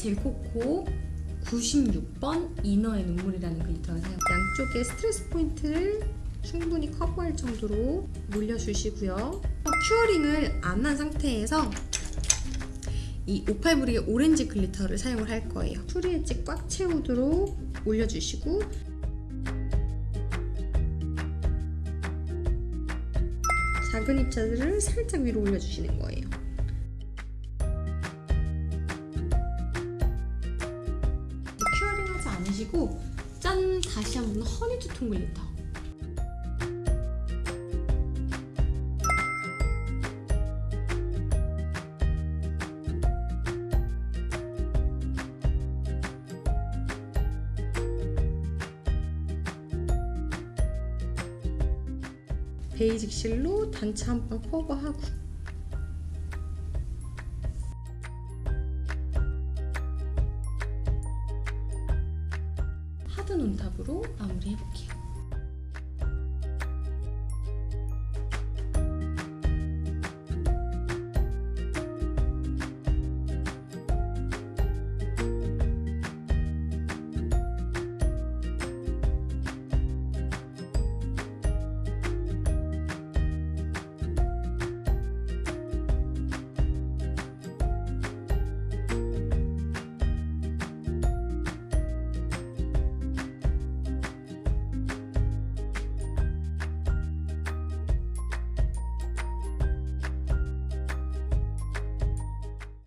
젤코코 96번 인어의 눈물이라는 glitter를 사용 양쪽에 stress point를 충분히 커버할 정도로 올려주시고요. 어, curing을 안 한 상태에서 이 오팔브릭의 오렌지 glitter를 사용을 할 거예요. 추리 엣지 꽉 채우도록 올려주시고 작은 입자들을 살짝 위로 올려주시는 거예요 않으시고 짠! 다시 한번 허니 투톤 글리터 베이직 실로 단체 한번 커버하고 하드 눈탑으로 마무리해볼게요.